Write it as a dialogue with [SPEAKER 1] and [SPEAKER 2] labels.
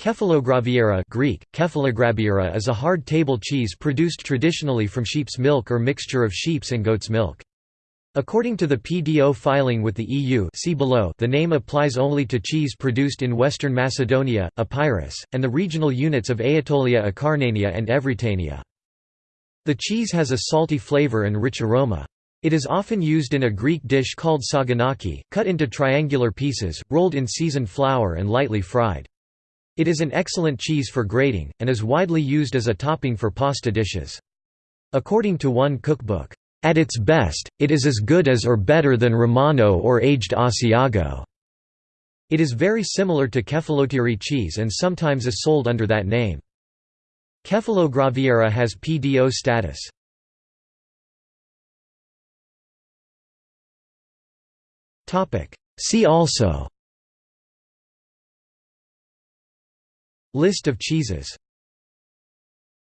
[SPEAKER 1] Kefalograviera Greek, Kefalograbiera is a hard table cheese produced traditionally from sheep's milk or mixture of sheep's and goat's milk. According to the PDO filing with the EU see below, the name applies only to cheese produced in Western Macedonia, Epirus, and the regional units of Aetolia Acarnania and Evrytania. The cheese has a salty flavor and rich aroma. It is often used in a Greek dish called saganaki, cut into triangular pieces, rolled in seasoned flour and lightly fried. It is an excellent cheese for grating, and is widely used as a topping for pasta dishes. According to one cookbook, "...at its best, it is as good as or better than Romano or aged Asiago." It is very similar to Kefalotyri cheese and sometimes is sold under that name. Kefalograviera has PDO status. See also List of cheeses